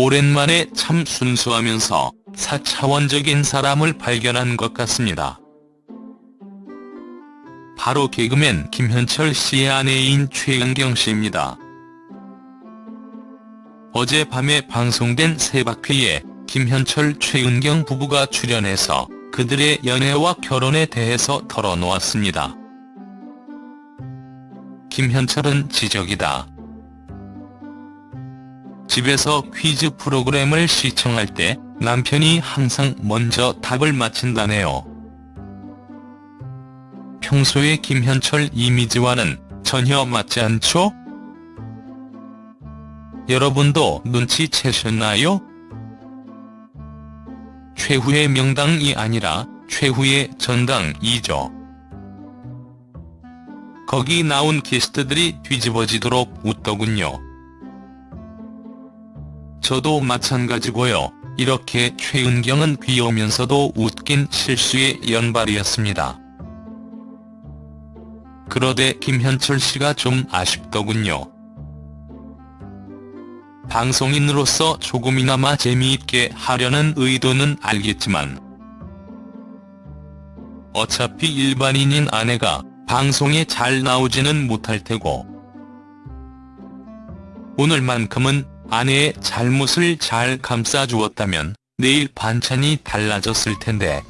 오랜만에 참 순수하면서 사차원적인 사람을 발견한 것 같습니다. 바로 개그맨 김현철 씨의 아내인 최은경 씨입니다. 어젯밤에 방송된 세바퀴에 김현철 최은경 부부가 출연해서 그들의 연애와 결혼에 대해서 털어놓았습니다. 김현철은 지적이다. 집에서 퀴즈 프로그램을 시청할 때 남편이 항상 먼저 답을 맞힌다네요. 평소의 김현철 이미지와는 전혀 맞지 않죠? 여러분도 눈치채셨나요? 최후의 명당이 아니라 최후의 전당이죠. 거기 나온 게스트들이 뒤집어지도록 웃더군요. 저도 마찬가지고요. 이렇게 최은경은 귀여우면서도 웃긴 실수의 연발이었습니다. 그러되 김현철 씨가 좀 아쉽더군요. 방송인으로서 조금이나마 재미있게 하려는 의도는 알겠지만 어차피 일반인인 아내가 방송에 잘 나오지는 못할 테고 오늘만큼은 아내의 잘못을 잘 감싸주었다면 내일 반찬이 달라졌을 텐데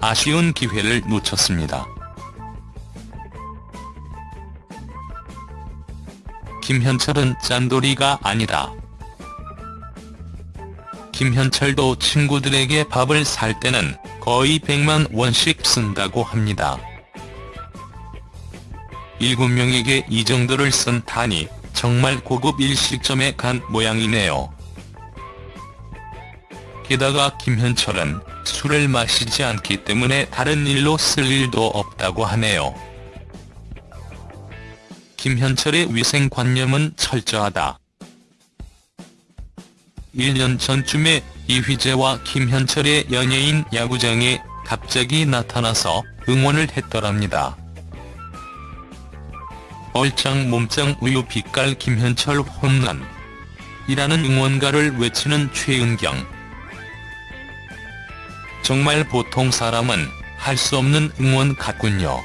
아쉬운 기회를 놓쳤습니다. 김현철은 짠돌이가 아니다. 김현철도 친구들에게 밥을 살 때는 거의 100만 원씩 쓴다고 합니다. 7명에게 이 정도를 쓴 단위 정말 고급 일식점에 간 모양이네요. 게다가 김현철은 술을 마시지 않기 때문에 다른 일로 쓸 일도 없다고 하네요. 김현철의 위생관념은 철저하다. 1년 전쯤에 이휘재와 김현철의 연예인 야구장에 갑자기 나타나서 응원을 했더랍니다. 얼짱 몸짱 우유 빛깔 김현철 혼난 이라는 응원가를 외치는 최은경. 정말 보통 사람은 할 수 없는 응원 같군요.